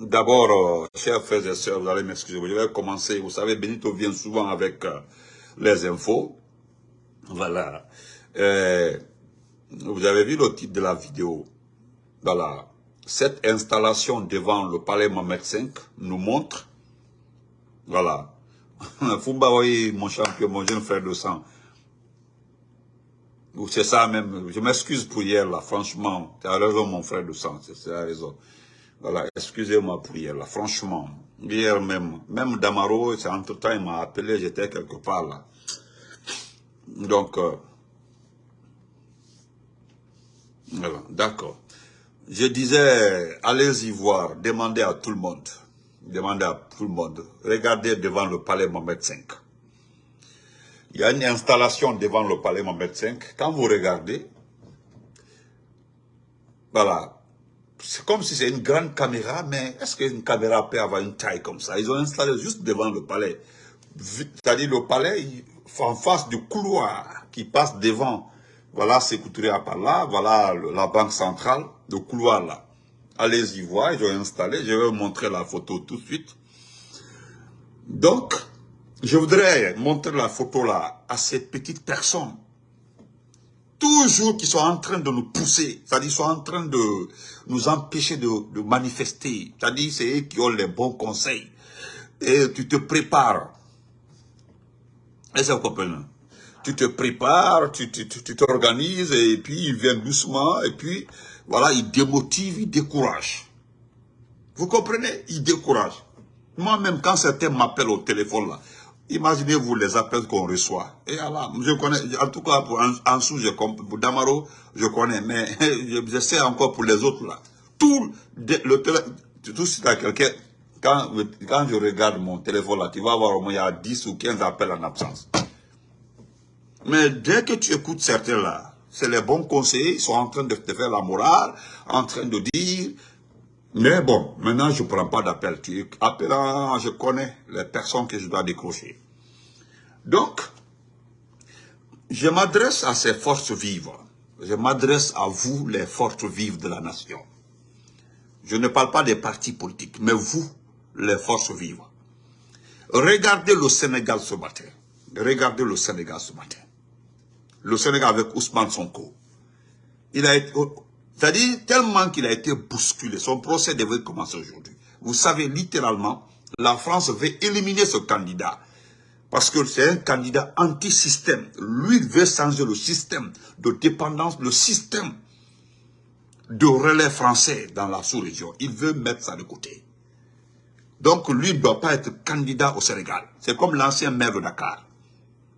D'abord, euh, chers frères et sœurs, vous allez m'excuser, je vais commencer. Vous savez, Benito vient souvent avec euh, les infos. Voilà. Euh, vous avez vu le titre de la vidéo. Voilà. Cette installation devant le palais Mohamed V nous montre, voilà, Fumba, oui, mon champion, mon jeune frère de sang. C'est ça même, je m'excuse pour hier là, franchement, tu as raison mon frère de sang, c'est la raison. Voilà, excusez-moi pour hier là, franchement. Hier même, même Damaro, entre-temps, il m'a appelé, j'étais quelque part là. Donc, euh, d'accord. Je disais, allez-y voir, demandez à tout le monde, demandez à tout le monde, regardez devant le palais Mohamed V. Il y a une installation devant le palais Mohamed V. Quand vous regardez, voilà, c'est comme si c'est une grande caméra, mais est-ce qu'une caméra peut avoir une taille comme ça? Ils ont installé juste devant le palais. C'est-à-dire le palais, en face du couloir qui passe devant voilà Sécouturia par là, voilà la banque centrale, le couloir là. Allez-y voir, ils ont installé, je vais vous montrer la photo tout de suite. Donc, je voudrais montrer la photo là à ces petites personnes. Toujours qui sont en train de nous pousser, c'est-à-dire sont en train de nous empêcher de, manifester. C'est-à-dire c'est eux qui ont les bons conseils. Et tu te prépares. Est-ce que vous comprenez tu te prépares, tu t'organises, et puis ils viennent doucement, et puis, voilà, ils démotivent, ils découragent. Vous comprenez? Ils découragent. Moi-même, quand certains m'appellent au téléphone, là, imaginez-vous les appels qu'on reçoit. Et alors, je connais, en tout cas, pour Ansou, je pour Damaro, je connais, mais je, sais encore pour les autres, là. Tout, le tout si quelqu'un, quand, quand je regarde mon téléphone, là, tu vas voir au moins, y a 10 ou 15 appels en absence. Mais dès que tu écoutes certains là, c'est les bons conseils, ils sont en train de te faire la morale, en train de dire, mais bon, maintenant je ne prends pas d'appel. Appelant, je connais les personnes que je dois décrocher. Donc, je m'adresse à ces forces vives. Je m'adresse à vous, les forces vives de la nation. Je ne parle pas des partis politiques, mais vous, les forces vives. Regardez le Sénégal ce matin. Regardez le Sénégal ce matin le Sénégal avec Ousmane Sonko. Il a été, c'est-à-dire tellement qu'il a été bousculé, son procès devait commencer aujourd'hui. Vous savez, littéralement, la France veut éliminer ce candidat. Parce que c'est un candidat anti-système. Lui, veut changer le système de dépendance, le système de relais français dans la sous-région. Il veut mettre ça de côté. Donc, lui ne doit pas être candidat au Sénégal. C'est comme l'ancien maire de Dakar.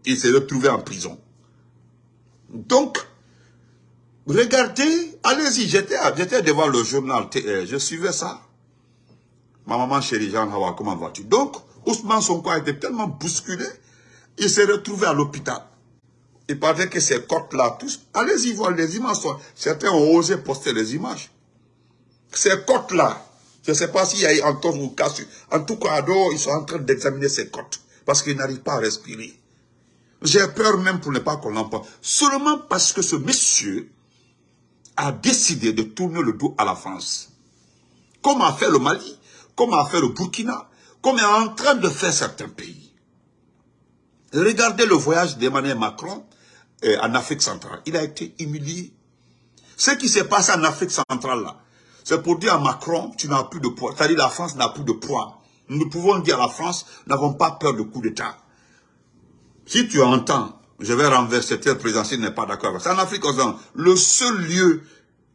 Il s'est retrouvé en prison. Donc, regardez, allez-y, j'étais devant le journal, euh, je suivais ça. Ma maman chérie, Jean Hawa, comment vas-tu? Donc, Ousmane Sonko a été tellement bousculé, il s'est retrouvé à l'hôpital. Il paraît que ces côtes-là, tous, allez-y voir les images. Certains ont osé poster les images. Ces côtes-là, je ne sais pas s'il y a encore ou casse. En tout cas, ils sont en train d'examiner ces côtes. Parce qu'ils n'arrivent pas à respirer. J'ai peur même pour ne pas qu'on l'emporte. Seulement parce que ce monsieur a décidé de tourner le dos à la France. Comme a fait le Mali, comme a fait le Burkina, comme est en train de faire certains pays. Regardez le voyage d'Emmanuel Macron euh, en Afrique centrale. Il a été humilié. Ce qui s'est passé en Afrique centrale c'est pour dire à Macron, tu n'as plus de poids. C'est-à-dire la France n'a plus de poids. Nous pouvons dire à la France, n'avons pas peur de coup d'État. Si tu entends, je vais renverser tel président s'il n'est pas d'accord avec ça. En Afrique le seul lieu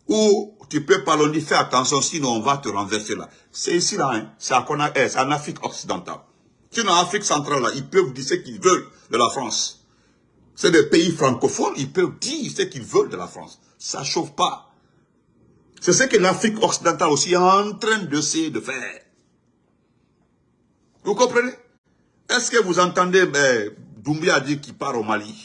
où tu peux parler, fais attention, sinon on va te renverser là. C'est ici là, hein. c'est eh, en Afrique occidentale. Sinon en Afrique centrale là, ils peuvent dire ce qu'ils veulent de la France. C'est des pays francophones, ils peuvent dire ce qu'ils veulent de la France. Ça chauffe pas. C'est ce que l'Afrique occidentale aussi est en train d'essayer de faire. Vous comprenez? Est-ce que vous entendez ben, Doumbia a dit qu'il part au Mali.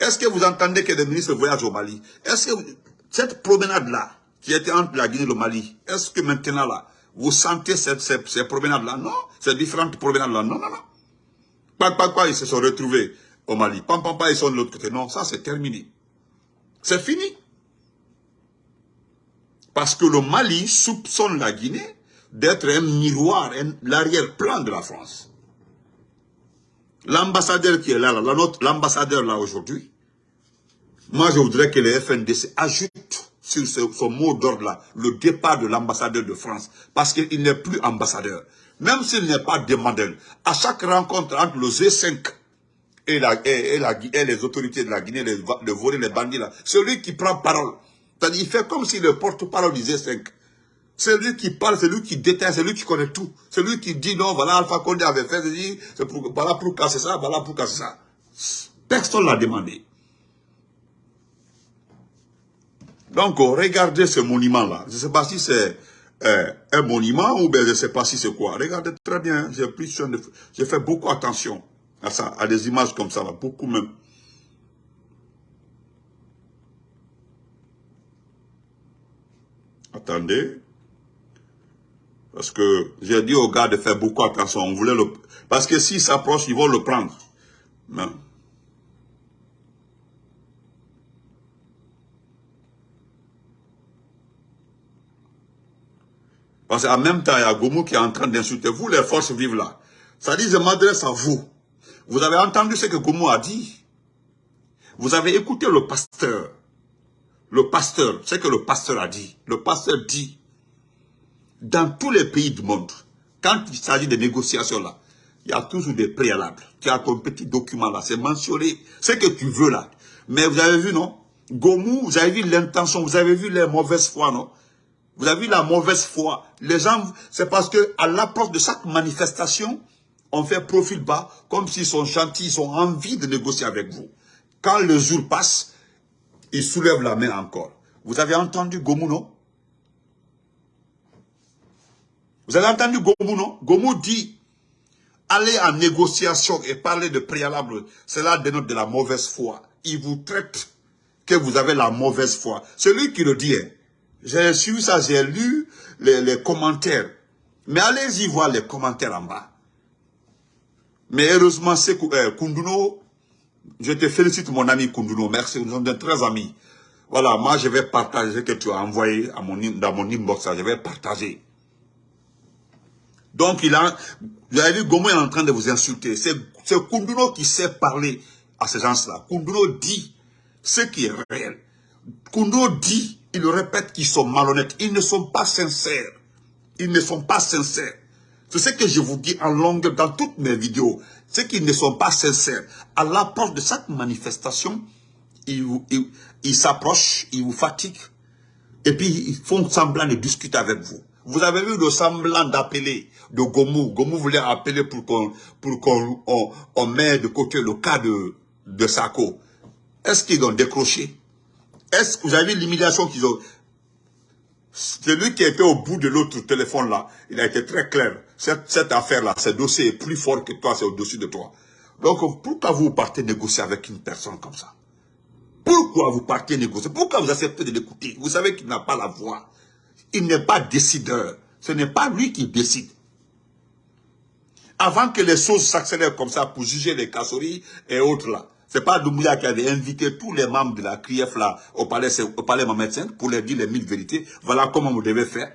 Est-ce que vous entendez que des ministres voyagent au Mali? Est-ce que cette promenade-là, qui était entre la Guinée et le Mali, est-ce que maintenant là, vous sentez cette, ces, promenades-là? Non, ces différentes promenades-là, non, non, non. Pas, pas, ils se sont retrouvés au Mali. Pam, ils sont de l'autre côté. Non, ça c'est terminé. C'est fini. Parce que le Mali soupçonne la Guinée d'être un miroir, l'arrière-plan de la France. L'ambassadeur qui est là, l'ambassadeur là aujourd'hui, moi je voudrais que le FNDC ajoute sur ce, mot d'ordre-là, le départ de l'ambassadeur de France, parce qu'il n'est plus ambassadeur. Même s'il n'est pas demandeur, à chaque rencontre entre le G5 et, la, et, les autorités de la Guinée, les, de voler les bandits là, celui qui prend parole, c'est-à-dire il fait comme s'il le porte-parole du G5. C'est lui qui parle, c'est lui qui déteste, c'est lui qui connaît tout. C'est lui qui dit non, voilà, Alpha Condé avait fait, c'est pour, voilà pour casser ça, voilà pour casser ça. Personne l'a demandé. Donc, regardez ce monument-là. Je ne sais pas si c'est euh, un monument ou bien je ne sais pas si c'est quoi. Regardez très bien, j'ai fait beaucoup attention à ça, à des images comme ça, beaucoup même. Attendez. Parce que j'ai dit aux gars de faire beaucoup attention. On voulait le... Parce que s'ils s'approchent, ils vont le prendre. Parce qu'en même temps, il y a Gomu qui est en train d'insulter. Vous, les forces vives là. Ça dit, je m'adresse à vous. Vous avez entendu ce que Gomu a dit? Vous avez écouté le pasteur. Le pasteur, ce que le pasteur a dit. Le pasteur dit, dans tous les pays du monde, quand il s'agit de négociations là, il y a toujours des préalables. Tu as ton petit document là, c'est mentionné, ce que tu veux là. Mais vous avez vu, non? Gomu, vous avez vu l'intention, vous avez vu les mauvaises foi, non? Vous avez vu la mauvaise foi. Les gens, c'est parce que à l'approche de chaque manifestation, on fait profil bas, comme s'ils sont gentils, ils ont envie de négocier avec vous. Quand le jour passe, ils soulèvent la main encore. Vous avez entendu Gomu, non? Vous avez entendu Gomu, non? Gomu dit, aller en négociation et parler de préalable, cela dénote de la mauvaise foi. Il vous traite que vous avez la mauvaise foi. C'est lui qui le dit. Hein. J'ai suivi ça, j'ai lu les, commentaires. Mais allez-y voir les commentaires en bas. Mais heureusement, c'est euh, Kunduno, je te félicite mon ami Kunduno, merci, nous sommes de très amis. Voilà, moi je vais partager ce que tu as envoyé dans mon inbox, je vais partager. Donc, il a, vous avez vu, Gomo est en train de vous insulter. C'est Kunduno qui sait parler à ces gens-là. Kunduno dit ce qui est réel. Kunduno dit, il répète qu'ils sont malhonnêtes. Ils ne sont pas sincères. Ils ne sont pas sincères. C'est ce que je vous dis en longueur dans toutes mes vidéos. C'est qu'ils ne sont pas sincères. À l'approche de chaque manifestation, ils, ils s'approchent, ils vous fatiguent. Et puis, ils font semblant de discuter avec vous. Vous avez vu le semblant d'appeler de Gomu. Gomu voulait appeler pour qu'on pour qu'on de côté le cas de, de Sako. Est-ce qu'ils ont décroché? Est-ce que vous avez l'humiliation qu'ils ont? Celui qui était au bout de l'autre téléphone là, il a été très clair. Cette, cette affaire-là, ce dossier est plus fort que toi, c'est au-dessus de toi. Donc, pourquoi vous partez négocier avec une personne comme ça? Pourquoi vous partez négocier? Pourquoi vous acceptez de l'écouter? Vous savez qu'il n'a pas la voix. Il n'est pas décideur. Ce n'est pas lui qui décide. Avant que les choses s'accélèrent comme ça pour juger les casseries et autres là, c'est pas Doumbouya qui avait invité tous les membres de la CRIEF là au palais, au palais pour leur dire les mille vérités. Voilà comment vous devez faire.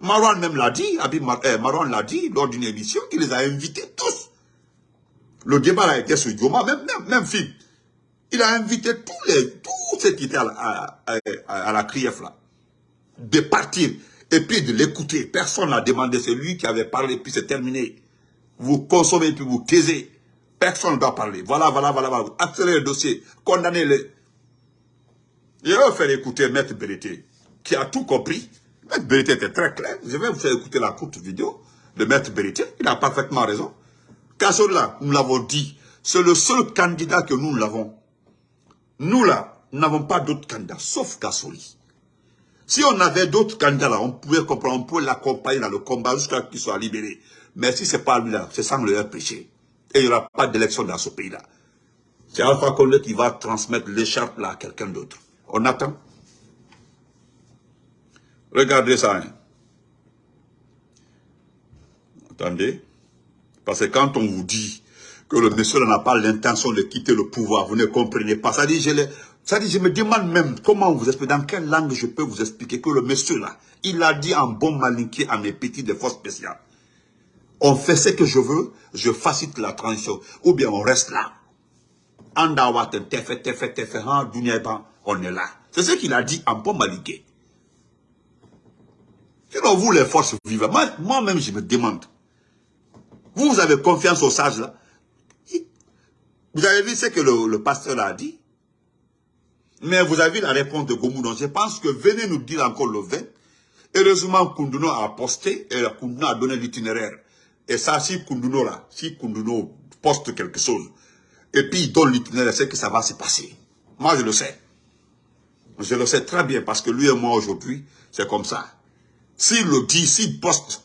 Marwan même l'a dit, eh, Marwan l'a dit lors d'une émission, il les a invités tous. Le débat a été sur Dioma, même, même, film. Il a invité tous les, tous ceux qui étaient à la CRIEF là de partir et puis de l'écouter. Personne n'a demandé, c'est lui qui avait parlé, puis c'est terminé. Vous consommez, puis vous taisez. Personne ne doit parler. Voilà, voilà, voilà, voilà. Accélérez le dossier, condamnez-le. Je vais faire écouter Maître Berité, qui a tout compris. Maître Berité était très clair. Je vais vous faire écouter la courte vidéo de Maître Berité. Il a parfaitement raison. là, nous l'avons dit, c'est le seul candidat que nous l'avons. Nous là, nous n'avons pas d'autres candidats, sauf Kassoli. Si on avait d'autres candidats là, on pouvait comprendre, on pouvait l'accompagner dans le combat jusqu'à qu'il soit libéré. Mais si ce n'est pas lui là, c'est sans le péché. Et il n'y aura pas d'élection dans ce pays-là. C'est Alpha Condé qui va transmettre l'écharpe là à quelqu'un d'autre. On attend. Regardez ça. Hein. Attendez. Parce que quand on vous dit que le monsieur n'a pas l'intention de quitter le pouvoir. Vous ne comprenez pas. Ça dit, je, dit, je me demande même comment vous expliquez, dans quelle langue je peux vous expliquer que le monsieur là, il a dit en bon malinqué à mes petits de force spéciales. On fait ce que je veux, je facilite la transition. Ou bien on reste là. On est là. C'est ce qu'il a dit en bon malinqué. Sinon, vous, les forces vivantes, moi-même, je me demande. Vous, vous avez confiance aux sages là? Vous avez vu ce que le, pasteur a dit? Mais vous avez la réponse de Gomoudon. Je pense que venez nous dire encore le 20. Heureusement, Kunduno a posté et Kunduno a donné l'itinéraire. Et ça, si Kunduno là, si Kunduno poste quelque chose, et puis il donne l'itinéraire, c'est que ça va se passer. Moi, je le sais. Je le sais très bien parce que lui et moi aujourd'hui, c'est comme ça. S'il le dit, s'il poste,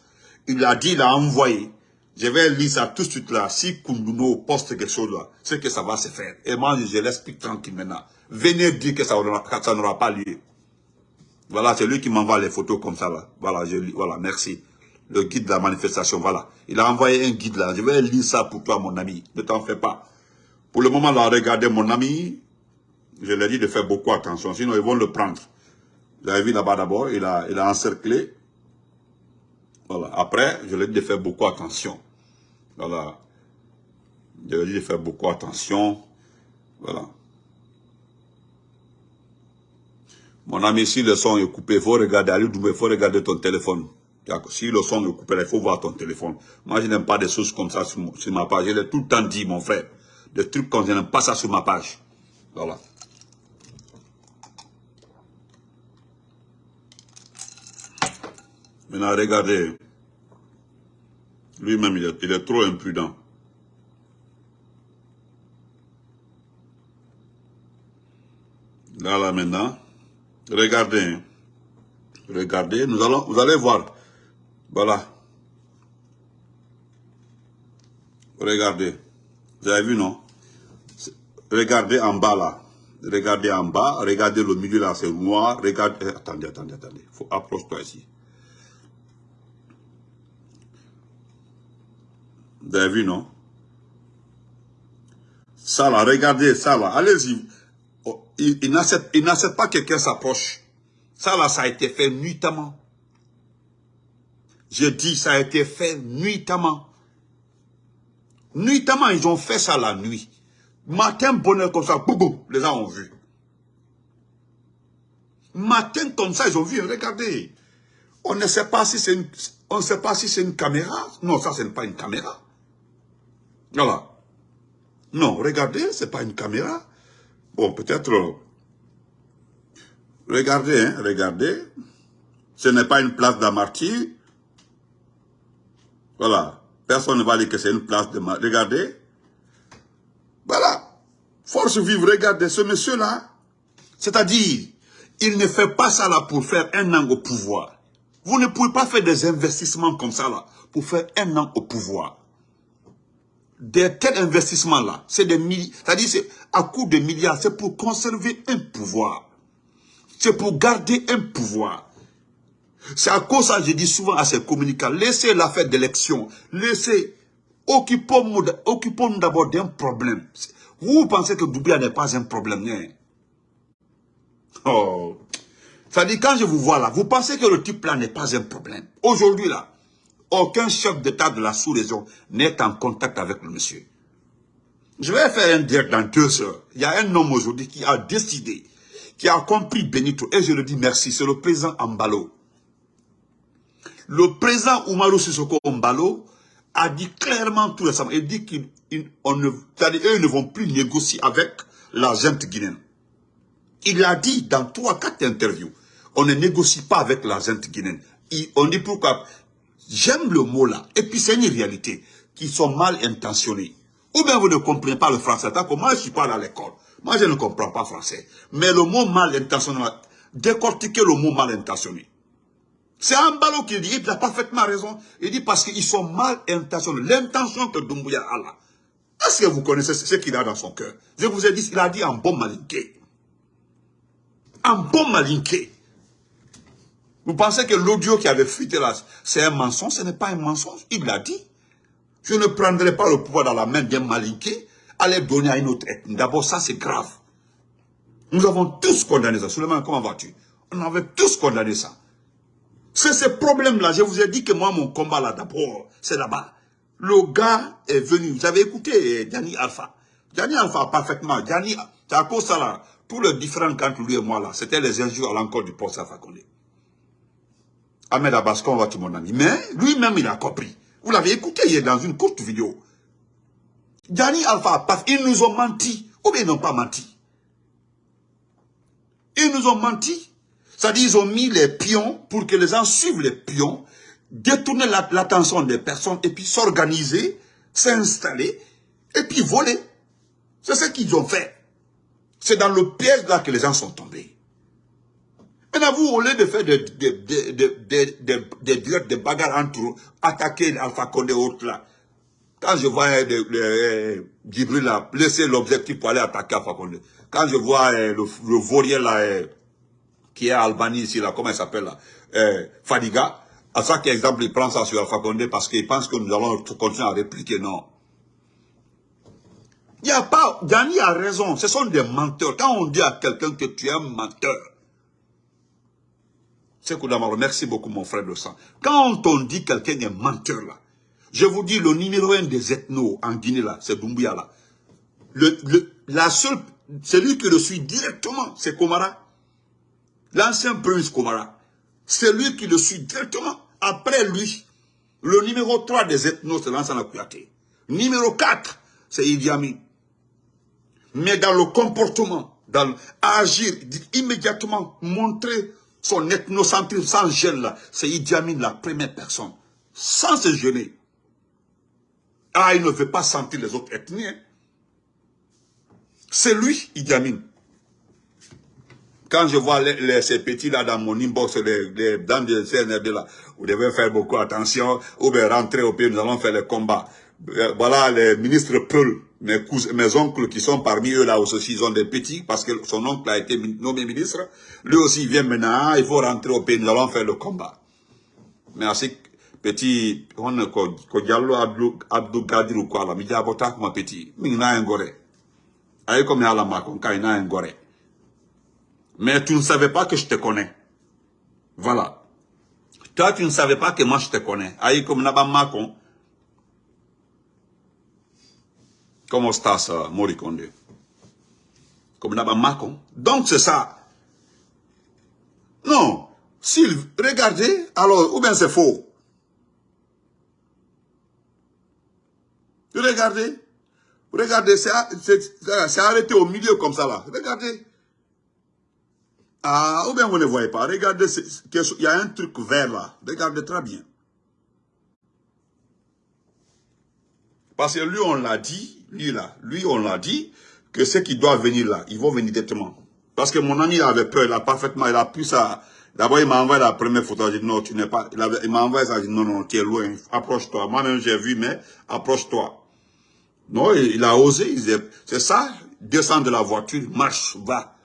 il a dit, il a envoyé. Je vais lire ça tout de suite là. Si Kunduno poste quelque chose là, c'est que ça va se faire. Et moi, je l'explique tranquille maintenant. Venez dire que ça n'aura pas lieu. Voilà, c'est lui qui m'envoie les photos comme ça là. Voilà, je voilà, merci. Le guide de la manifestation, voilà. Il a envoyé un guide là. Je vais lire ça pour toi, mon ami. Ne t'en fais pas. Pour le moment là, regardez mon ami. Je lui ai dit de faire beaucoup attention, sinon ils vont le prendre. Avez vu là-bas d'abord, il a, il a encerclé voilà. Après, je ai dit de faire beaucoup attention. Voilà. Je ai dit de faire beaucoup attention. Voilà. Mon ami, si le son est coupé, il faut regarder, il faut regarder ton téléphone. Si le son est coupé, il faut voir ton téléphone. Moi, je n'aime pas des choses comme ça sur, ma page. Je l'ai tout le temps dit, mon frère. Des trucs comme je n'aime pas ça sur ma page. Voilà. Maintenant, regardez. Lui-même, il, est, trop imprudent. Là, là, maintenant. Regardez. Hein. Regardez. Nous allons, vous allez voir. Voilà. Regardez. Vous avez vu, non? Regardez en bas, là. Regardez en bas. Regardez le milieu, là, c'est noir. Regardez. Attendez, attendez, attendez. Faut approche-toi ici. Vous avez vu, non? Ça là, regardez ça là, allez-y. Oh, il, il n'accepte pas que quelqu'un s'approche. Ça là, ça a été fait nuitamment. Je dis, ça a été fait nuitamment. Nuitamment, ils ont fait ça la nuit. Matin, bonheur comme ça, boum, les gens ont vu. Matin comme ça, ils ont vu, regardez. On ne sait pas si on ne sait pas si c'est une caméra. Non, ça, ce n'est pas une caméra. Voilà. Non, regardez, c'est pas une caméra. Bon, peut-être... Regardez, hein, regardez. Ce n'est pas une place d'amarty. Voilà. Personne ne va dire que c'est une place de... Regardez. Voilà. Force vive, regardez, ce monsieur-là, c'est-à-dire, il ne fait pas ça là pour faire un an au pouvoir. Vous ne pouvez pas faire des investissements comme ça là, pour faire un an au pouvoir des tels investissements-là, c'est des milliards, c'est-à-dire c'est à coup de milliards, c'est pour conserver un pouvoir. C'est pour garder un pouvoir. C'est à cause ça, je dis souvent à ces communicants, laissez l'affaire d'élection, laissez, occupons-nous d'abord d'un problème. Vous pensez que Doubia n'est pas un problème, hein? Oh. C'est-à-dire, quand je vous vois là, vous pensez que le type là n'est pas un problème. Aujourd'hui là, aucun chef d'État de la sous-région n'est en contact avec le monsieur. Je vais faire un direct dans deux heures. Il y a un homme aujourd'hui qui a décidé, qui a compris Benito, et je le dis merci, c'est le président Ambalo. Le président Oumarou Sissoko Ambalo a dit clairement tout récemment, il dit qu'ils ne, ne vont plus négocier avec la gente guinéenne. Il a dit dans trois, quatre interviews, on ne négocie pas avec la gente guinéenne. on dit pourquoi? J'aime le mot là. Et puis c'est une réalité qui sont mal intentionnés. Ou bien vous ne comprenez pas le français. Que moi je suis pas à l'école. Moi je ne comprends pas français. Mais le mot mal intentionné, décortiquer le mot mal intentionné. C'est un ballot qui dit, il a parfaitement raison. Il dit parce qu'ils sont mal intentionnés. L'intention que Dumbuya a là. Est-ce que vous connaissez ce qu'il a dans son cœur? Je vous ai dit, il a dit en bon malinqué. En bon malinqué. Vous pensez que l'audio qui avait fuité là, c'est un mensonge? Ce n'est pas un mensonge. Il l'a dit. Je ne prendrai pas le pouvoir dans la main d'un malinqué, à les donner à une autre ethnie. D'abord, ça c'est grave. Nous avons tous condamné ça. Suleiman, comment vas-tu? On avait tous condamné ça. C'est ce problème-là. Je vous ai dit que moi, mon combat là, d'abord, c'est là-bas. Le gars est venu. Vous avez écouté Gianni Alpha. Gianni Alpha, parfaitement. C'est à cause ça là. Tout le différent entre lui et moi là, c'était les injures à l'encontre du poste Alpha. Ahmed Abbas, comment vas-tu mon ami Mais lui-même, il a compris. Vous l'avez écouté hier dans une courte vidéo. Gianni Alpha, ils nous ont menti. Ou bien ils n'ont pas menti. Ils nous ont menti. C'est-à-dire ils ont mis les pions pour que les gens suivent les pions, détourner l'attention des personnes et puis s'organiser, s'installer et puis voler. C'est ce qu'ils ont fait. C'est dans le piège là que les gens sont tombés. Maintenant, vous, au lieu de faire des, des, des, bagarres entre eux, attaquer Alpha Condé autres là, quand je vois Djibril là, laisser l'objectif pour aller attaquer Alpha Condé, quand je vois le, le vaurien là, qui est à Albanie ici, là, comment il s'appelle là, euh, Fadiga, à chaque exemple, il prend ça sur Alpha Condé parce qu'il pense que nous allons continuer à répliquer, non. Il n'y a pas, Dani a raison, ce sont des menteurs. Quand on dit à quelqu'un que tu es un menteur, c'est merci beaucoup mon frère de sang. Quand on dit quelqu'un est menteur là, je vous dis le numéro un des ethnos en Guinée là, c'est Doumbouya là. Le, la seule, celui qui le suit directement, c'est Komara. L'ancien prince Komara. C'est lui qui le suit directement. Après lui, le numéro 3 des ethnos, c'est Lansana Kouyaté. Numéro 4, c'est Idi. Mais dans le comportement, dans agir, immédiatement montrer son ethnocentrisme sans gêne c'est Idi Amin la première personne. Sans se gêner. Ah, il ne veut pas sentir les autres ethnies. Hein. C'est lui, Idi Amin. Quand je vois les, ces petits là dans mon inbox, les, les, dans les CNRD là, vous devez faire beaucoup attention, ou bien rentrer au pays, nous allons faire les combats. Euh, voilà les ministres Peul, mes, mes oncles qui sont parmi eux là aussi, ils ont des petits, parce que son oncle a été nommé ministre. Lui aussi, il vient maintenant, il faut rentrer au pays, nous allons faire le combat. Mais ainsi, petit, on a Diallo Abdou, Gadir ou quoi là, mais abota comme petit, mais il a un gore. Aïe comme il a la il a un gore. Mais tu ne savais pas que je te connais. Voilà. Toi, tu ne savais pas que moi je te connais. Aïe comme Naba Macon. Comment estás, Morikonde Comme Macon. Donc c'est ça. Non. Regardez, alors, ou bien c'est faux. Regardez. Regardez, c'est arrêté au milieu comme ça là. Regardez. Ah, ou bien vous ne voyez pas. Regardez, il y a un truc vert là. Regardez très bien. Parce que lui, on l'a dit, lui là, lui, on l'a dit, que ceux qui doivent venir là, ils vont venir directement. Parce que mon ami avait peur, il a parfaitement, il a pu ça. D'abord, il m'a envoyé la première photo, il dit non, tu n'es pas, il, m'a envoyé ça, il dit non, non, tu es loin, approche-toi. Moi-même, j'ai vu, mais approche-toi. Non, il, il a osé, c'est ça, descend de la voiture, marche, va.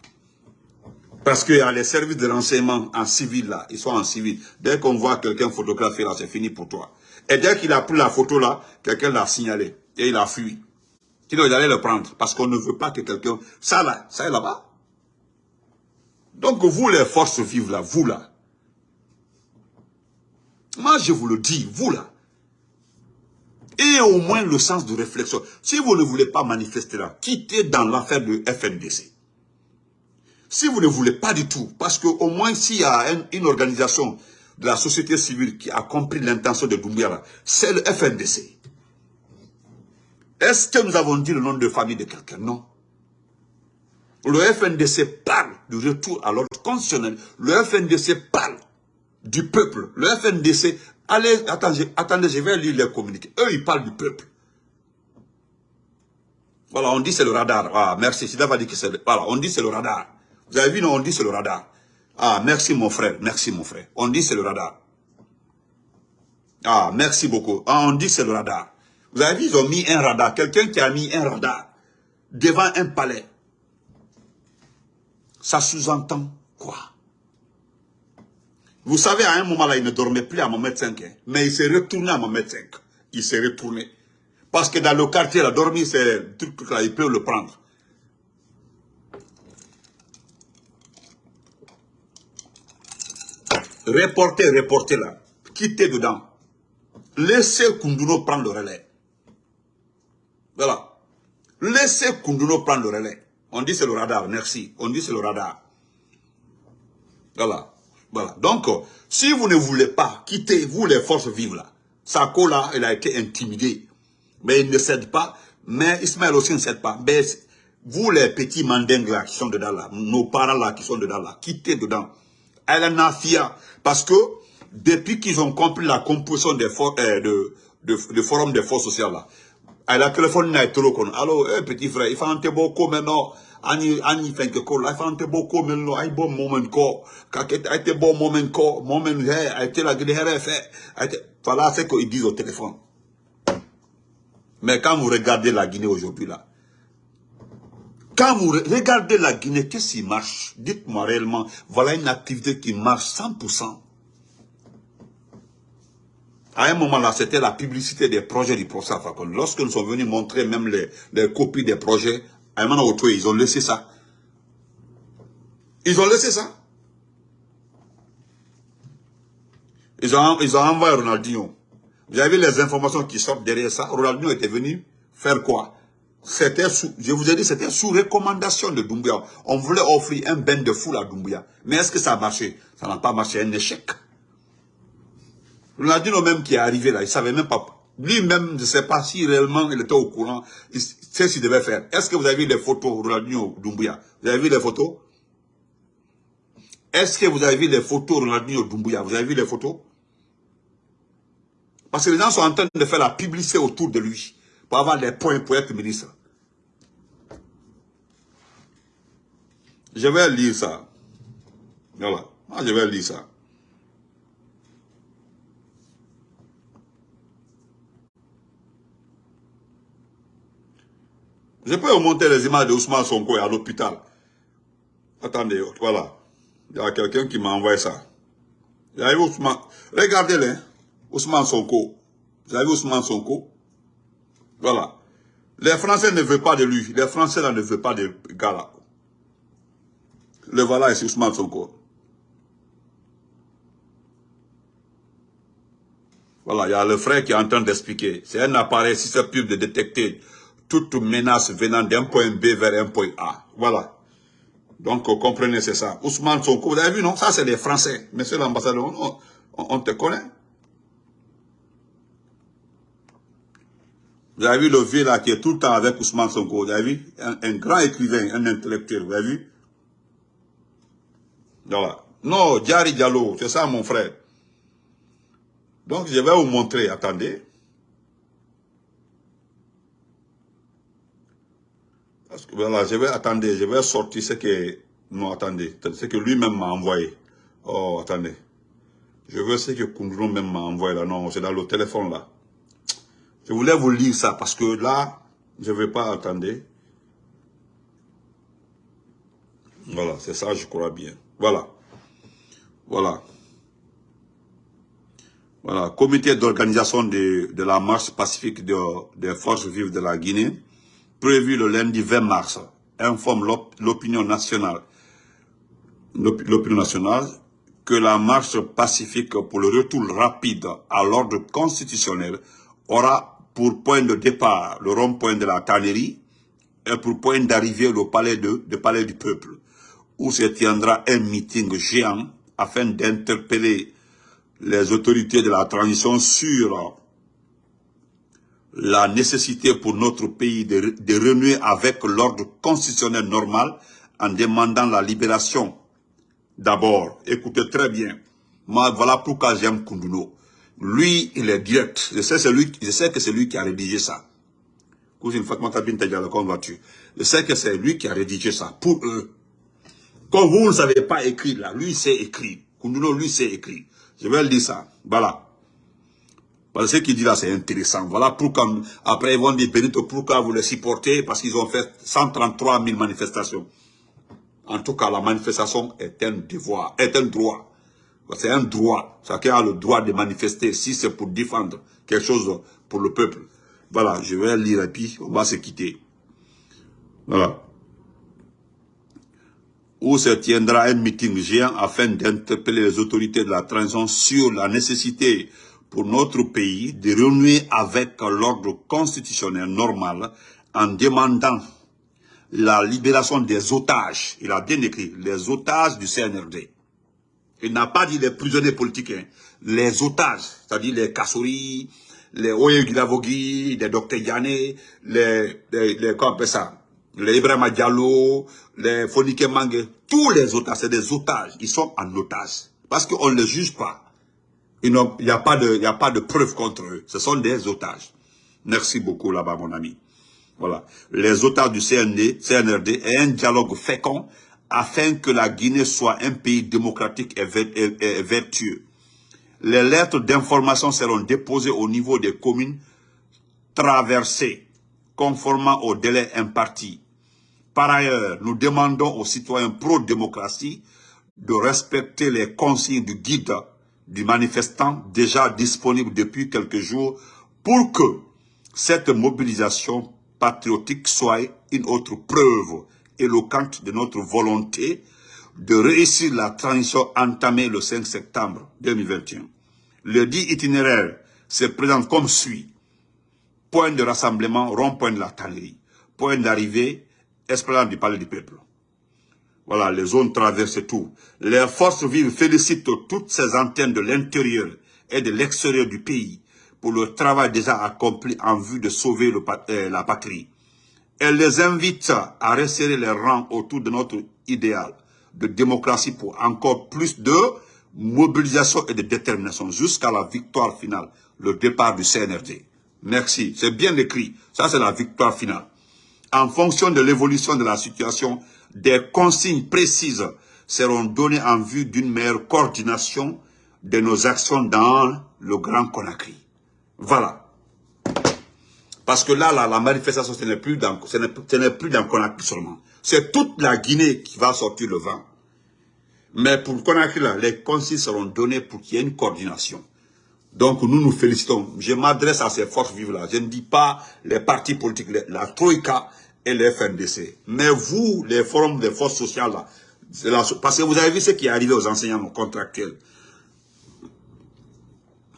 Parce qu'il y a les services de renseignement en civil là, ils sont en civil. Dès qu'on voit quelqu'un photographier là, c'est fini pour toi. Et dès qu'il a pris la photo là, quelqu'un l'a signalé et il a fui. Sinon, il allait le prendre parce qu'on ne veut pas que quelqu'un... Ça là, ça est là-bas. Donc vous les forces vives là, vous là, moi je vous le dis, vous là, et au moins le sens de réflexion. Si vous ne voulez pas manifester là, quittez dans l'affaire de FNDC. Si vous ne voulez pas du tout, parce qu'au moins s'il y a une, organisation de la société civile qui a compris l'intention de Doumbia, c'est le FNDC. Est-ce que nous avons dit le nom de famille de quelqu'un? Non. Le FNDC parle du retour à l'ordre constitutionnel. Le FNDC parle du peuple. Le FNDC, allez, attendez, attendez, je vais lire les communiqués. Eux, ils parlent du peuple. Voilà, on dit c'est le radar. Ah, merci. Que c'est Voilà, on dit c'est le radar. Vous avez vu, non, on dit c'est le radar. Ah, merci mon frère, merci mon frère. On dit c'est le radar. Ah, merci beaucoup. Ah, on dit c'est le radar. Vous avez vu, ils ont mis un radar. Quelqu'un qui a mis un radar devant un palais. Ça sous-entend quoi? Vous savez, à un moment là, il ne dormait plus à mon médecin, mais il s'est retourné à mon médecin. Il s'est retourné. Parce que dans le quartier, la dormir, c'est truc là, ils peuvent le prendre. Reporter, reporter là, quittez dedans. Laissez Kunduno prendre le relais. Voilà. Laissez Kunduno prendre le relais. On dit c'est le radar, merci. On dit c'est le radar. Voilà. Voilà. Donc, si vous ne voulez pas quitter, vous les forces vives là, Sako là, il a été intimidé. Mais il ne cède pas. Mais Ismaël aussi ne cède pas. Mais vous les petits mandingues là qui sont dedans là, nos parents là qui sont dedans là, quittez dedans. Elle en a fier. Parce que depuis qu'ils ont compris la composition des euh, de, de, forum des forces sociales là, elle a téléphoné à Etolokon. Alors, eh, petit frère, il faut un beaucoup maintenant. Ani ani fenke ko la ay bon moment ko ka ket ay te bon moment ko moment he ay te la gide here fait ay te voilà ce qu'ils disent au téléphone mais quand vous regardez la Guinée aujourd'hui là quand vous regardez la Guinée qu'est-ce qui marche? Dites-moi réellement voilà une activité qui marche 100% à un moment là, c'était la publicité des projets du professeur Fakon. Lorsque nous sommes venus montrer même les, copies des projets, ils ont laissé ça. Ils ont laissé ça. Ils ont, ils ont envoyé Ronaldinho. Vous avez les informations qui sortent derrière ça? Ronaldinho était venu faire quoi? C'était sous, je vous ai dit, c'était sous recommandation de Doumbouya. On voulait offrir un bain de foule à Doumbouya. Mais est-ce que ça a marché? Ça n'a pas marché, un échec. Ronaldinho même qui est arrivé là, il savait même pas. Lui-même ne sait pas si réellement il était au courant c'est ce qu'il devait faire. Est-ce que vous avez vu les photos, Ronaldinho Doumbouya? Vous avez vu les photos? Est-ce que vous avez vu les photos, Ronaldinho Doumbouya? Vous avez vu les photos? Parce que les gens sont en train de faire la publicité autour de lui pour avoir les points pour être ministre. Je vais lire ça. Voilà. Moi, je vais lire ça. Je peux vous montrer les images de Ousmane Sonko à l'hôpital. Attendez, voilà. Il y a quelqu'un qui m'a envoyé ça. Ousmane? Regardez-le. Ousmane Sonko. Vous Ousmane Sonko? Voilà. Les Français ne veulent pas de lui. Les Français ne veulent pas de gars là. Le voilà c'est Ousmane Sonko. Voilà, il y a le frère qui est en train d'expliquer. C'est un appareil, pub de détecter toute menace venant d'un point B vers un point A. Voilà. Donc, comprenez, c'est ça. Ousmane Sonko, vous avez vu, non? Ça, c'est les Français. Monsieur l'ambassadeur, on, te connaît. Vous avez vu le vieux là qui est tout le temps avec Ousmane Sonko. Vous avez vu? Un, grand écrivain, un intellectuel. Vous avez vu? Voilà. Non, Diary Diallo, c'est ça mon frère. Donc, je vais vous montrer. Attendez. voilà, je vais attendre, je vais sortir ce que... Non, attendez, ce que lui-même m'a envoyé. Oh, attendez. Je veux ce que Kundro même m'a envoyé là. Non, c'est dans le téléphone là. Je voulais vous lire ça parce que là, je ne vais pas attendre. Voilà, c'est ça, je crois bien. Voilà. Voilà. Voilà, comité d'organisation de, la marche pacifique des forces vives de la Guinée prévu le lundi 20 mars, informe l'opinion nationale, l'opinion nationale que la marche pacifique pour le retour rapide à l'ordre constitutionnel aura pour point de départ le rond-point de la tannerie et pour point d'arrivée le palais, de, le palais du peuple, où se tiendra un meeting géant afin d'interpeller les autorités de la transition sur la nécessité pour notre pays de, de renouer avec l'ordre constitutionnel normal en demandant la libération. D'abord, écoutez très bien, voilà pourquoi j'aime Kunduno. Lui, il est direct. Je sais, lui, je sais que c'est lui qui a rédigé ça. Je sais que c'est lui qui a rédigé ça pour eux. Comme vous ne savez pas écrire là, lui sait écrire. Kunduno, lui sait écrire. Je vais le dire ça. Voilà. Parce que ce qu'il dit là, c'est intéressant. Voilà pourquoi, après ils vont dire, Benito, pourquoi vous les supportez? Parce qu'ils ont fait 133 000 manifestations. En tout cas, la manifestation est un devoir, est un droit. C'est un droit. Chacun a le droit de manifester si c'est pour défendre quelque chose pour le peuple. Voilà, je vais lire et puis on va se quitter. Voilà. Où se tiendra un meeting géant afin d'interpeller les autorités de la transition sur la nécessité pour notre pays de renouer avec l'ordre constitutionnel normal en demandant la libération des otages. Il a bien écrit, les otages du CNRD. Il n'a pas dit les prisonniers politiques, hein. les otages, c'est-à-dire les Kassouri, les Oye les Dr Yane, les, les, les, ça, les Ibrahim Diallo, les Fonike Mange, tous les otages, c'est des otages, ils sont en otage. Parce qu'on ne les juge pas. Il n'y a, pas de, a pas de preuves contre eux. Ce sont des otages. Merci beaucoup là-bas, mon ami. Voilà. Les otages du CND, CNRD et un dialogue fécond afin que la Guinée soit un pays démocratique et, vertueux. Les lettres d'information seront déposées au niveau des communes traversées, conformément au délai imparti. Par ailleurs, nous demandons aux citoyens pro-démocratie de respecter les consignes du guide du manifestant déjà disponible depuis quelques jours pour que cette mobilisation patriotique soit une autre preuve éloquente de notre volonté de réussir la transition entamée le 5 septembre 2021. Le dit itinéraire se présente comme suit. Point de rassemblement, rond-point de la tannerie. Point d'arrivée, esplanade du palais du peuple. Voilà, les zones traversent tout. Les forces vives félicitent toutes ces antennes de l'intérieur et de l'extérieur du pays pour le travail déjà accompli en vue de sauver euh, la patrie. Elle les invite à resserrer les rangs autour de notre idéal de démocratie pour encore plus de mobilisation et de détermination jusqu'à la victoire finale, le départ du CNRD. Merci, c'est bien écrit. Ça, c'est la victoire finale. En fonction de l'évolution de la situation, des consignes précises seront données en vue d'une meilleure coordination de nos actions dans le Grand Conakry. Voilà. Parce que là, la manifestation, ce n'est plus dans, ce plus dans Conakry seulement. C'est toute la Guinée qui va sortir le vent. Mais pour Conakry, là, les consignes seront données pour qu'il y ait une coordination. Donc, nous nous félicitons. Je m'adresse à ces forces vives-là. Je ne dis pas les partis politiques, la Troïka et les FNDC. Mais vous, les forums des forces sociales, là, parce que vous avez vu ce qui est arrivé aux enseignants contractuels.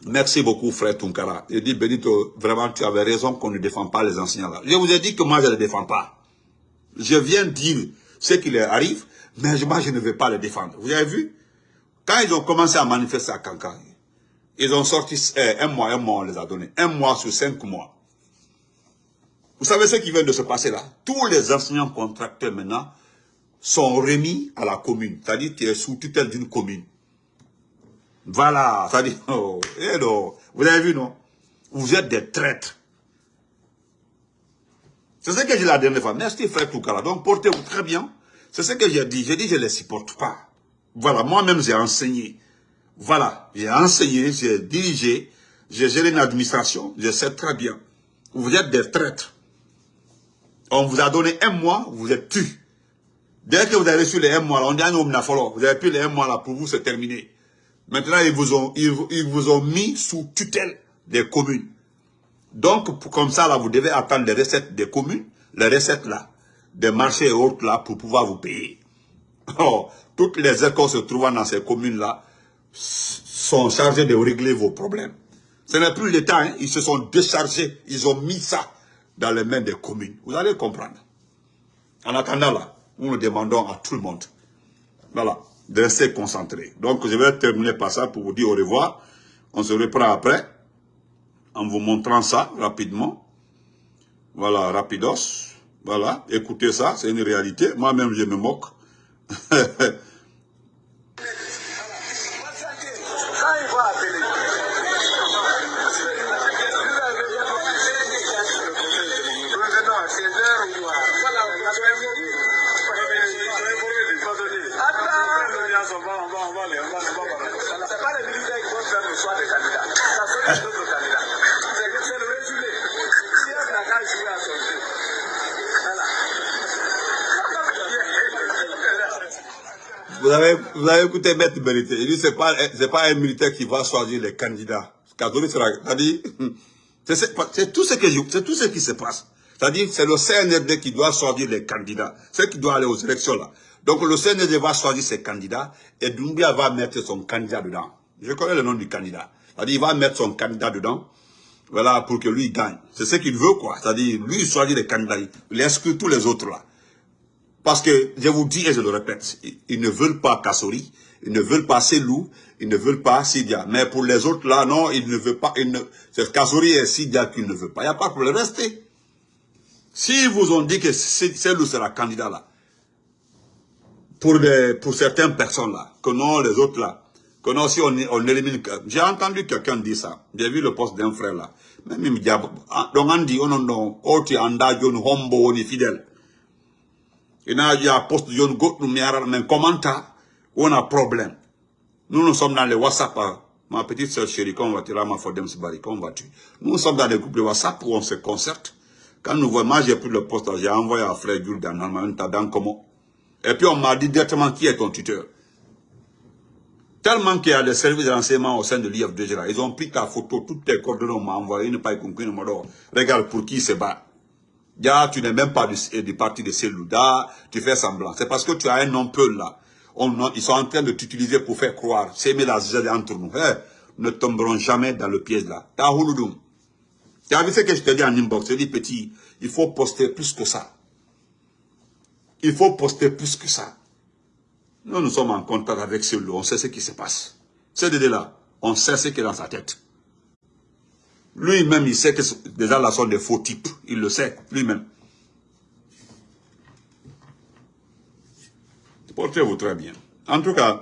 Merci beaucoup, frère Tunkara. Je dis, Benito, vraiment, tu avais raison qu'on ne défend pas les enseignants là. Je vous ai dit que moi, je ne les défends pas. Je viens dire ce qui leur arrive, mais moi, je ne vais pas les défendre. Vous avez vu? Quand ils ont commencé à manifester à Kankan, ils ont sorti eh, un mois, un mois, on les a donné. Un mois sur cinq mois. Vous savez ce qui vient de se passer là? Tous les enseignants contracteurs maintenant sont remis à la commune. C'est-à-dire qu'ils sont sous tutelle d'une commune. Voilà, dit, oh, eh vous avez vu, non? Vous êtes des traîtres. C'est ce que j'ai dit la dernière fois. Merci, frère Toukala. Donc, portez-vous très bien. C'est ce que j'ai dit. J'ai dit, je ne les supporte pas. Voilà, moi-même, j'ai enseigné. Voilà, j'ai enseigné, j'ai dirigé, j'ai géré une administration, je sais très bien. Vous êtes des traîtres. On vous a donné un mois, vous êtes tués. Dès que vous avez reçu les un mois, on dit, ah vous avez pris les un mois là, pour vous, c'est terminé. Maintenant, ils vous ont, ils, vous ont mis sous tutelle des communes. Donc, comme ça, là, vous devez attendre les recettes des communes, les recettes là, des marchés et autres là, pour pouvoir vous payer. Oh, toutes les écoles se trouvant dans ces communes-là sont chargées de régler vos problèmes. Ce n'est plus l'État, hein. ils se sont déchargés, ils ont mis ça dans les mains des communes. Vous allez comprendre. En attendant là, nous demandons à tout le monde. Voilà de rester concentré. Donc, je vais terminer par ça pour vous dire au revoir. On se reprend après, en vous montrant ça rapidement. Voilà, rapidos. Voilà, écoutez ça, c'est une réalité. Moi-même, je me moque. vous avez écouté Maître Mérité. Il dit c'est pas, c'est pas un militaire qui va choisir les candidats. C'est tout, ce tout ce qui se passe. C'est-à-dire c'est le CNRD qui doit choisir les candidats. C'est qui doit aller aux élections là. Donc le CNRD va choisir ses candidats et Doumbia va mettre son candidat dedans. Je connais le nom du candidat. Il va mettre son candidat dedans. Voilà, pour que lui gagne. C'est ce qu'il veut, quoi. C'est-à-dire, lui, il choisit les candidats. Il exclut tous les autres, là. Parce que, je vous dis et je le répète, ils ne veulent pas Kassori, ils ne veulent pas Selou, ils ne veulent pas Sidia. Mais pour les autres, là, non, ils ne veulent pas, c'est Kassori et Sidia qu'ils ne veulent pas. Il n'y a pas de problème, restez. S'ils vous ont dit que Selou sera candidat, là, pour, pour certaines personnes, là, que non, les autres, là, que non, si on, on élimine... J'ai entendu quelqu'un dire ça. J'ai vu le poste d'un frère, là. Même il ah, donc on dit, on non, oti anda jon hombo on est fidèle. Il a dit à poste jon gotu miara, mais commenta, on a problème. Nous, nous sommes dans les WhatsApp, hein. ma petite soeur chérie, quand on va tirer ma fodem bari, quand on va tuer. Nous sommes dans des groupes de WhatsApp où on se concerte. Quand nous voyons, moi j'ai pris le poste, j'ai envoyé à frère Jules dans dans comment? Et puis on m'a dit directement qui est ton tuteur? Tellement qu'il y a des services de renseignement au sein de l'IFDG Ils ont pris ta photo, toutes tes coordonnées, m'ont envoyé, ils n'ont pas compris, ils m'ont regarde pour qui se bat. Ya, tu n'es même pas du, parti de Selouda, tu fais semblant. C'est parce que tu as un nom peu là. ils sont en train de t'utiliser pour faire croire, s'aimer la zèle entre nous. Hey, ne tomberont jamais dans le piège là. Ta. Tu as vu ce que je te dis en inbox, je dis petit, il faut poster plus que ça. Il faut poster plus que ça. Nous, nous sommes en contact avec celui on sait ce qui se passe. Ce Dédé-là, on sait ce qui est dans sa tête. Lui-même, il sait que déjà là sont des faux types. Il le sait, lui-même. Portez-vous très bien. En tout cas,